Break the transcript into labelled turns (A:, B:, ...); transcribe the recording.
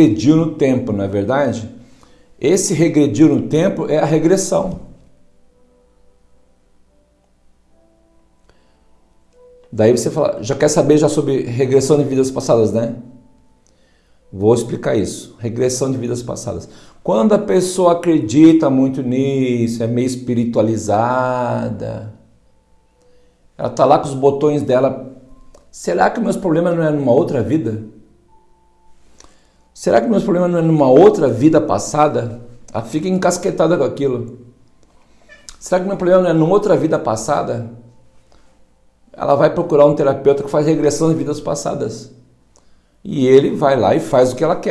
A: regrediu no tempo, não é verdade? Esse regrediu no tempo é a regressão. Daí você fala, já quer saber já sobre regressão de vidas passadas, né? Vou explicar isso. Regressão de vidas passadas. Quando a pessoa acredita muito nisso, é meio espiritualizada, ela tá lá com os botões dela. Será que meus problemas não é numa outra vida? Será que meus problemas não é numa outra vida passada? Ela fica encasquetada com aquilo. Será que meu problema não é numa outra vida passada? ela vai procurar um terapeuta que faz regressão de vidas passadas. E ele vai lá e faz o que ela quer.